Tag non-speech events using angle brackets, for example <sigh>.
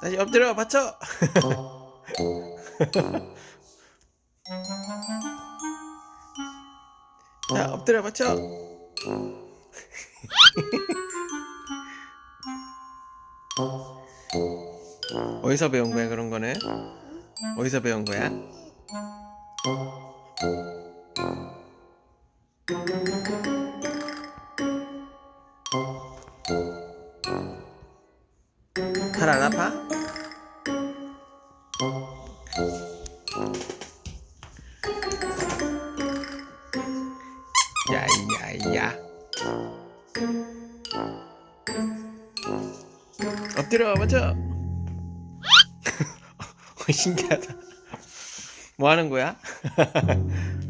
다시 엎드려 받쳐! <laughs> 자 엎드려 받쳐! <laughs> 어디서 배운 거야 그런 거네 어디서 배운 거야? <laughs> 팔 안 아파? 야야야 엎드려 맞춰 어, <laughs> 신기하다 뭐 하는 거야? <laughs>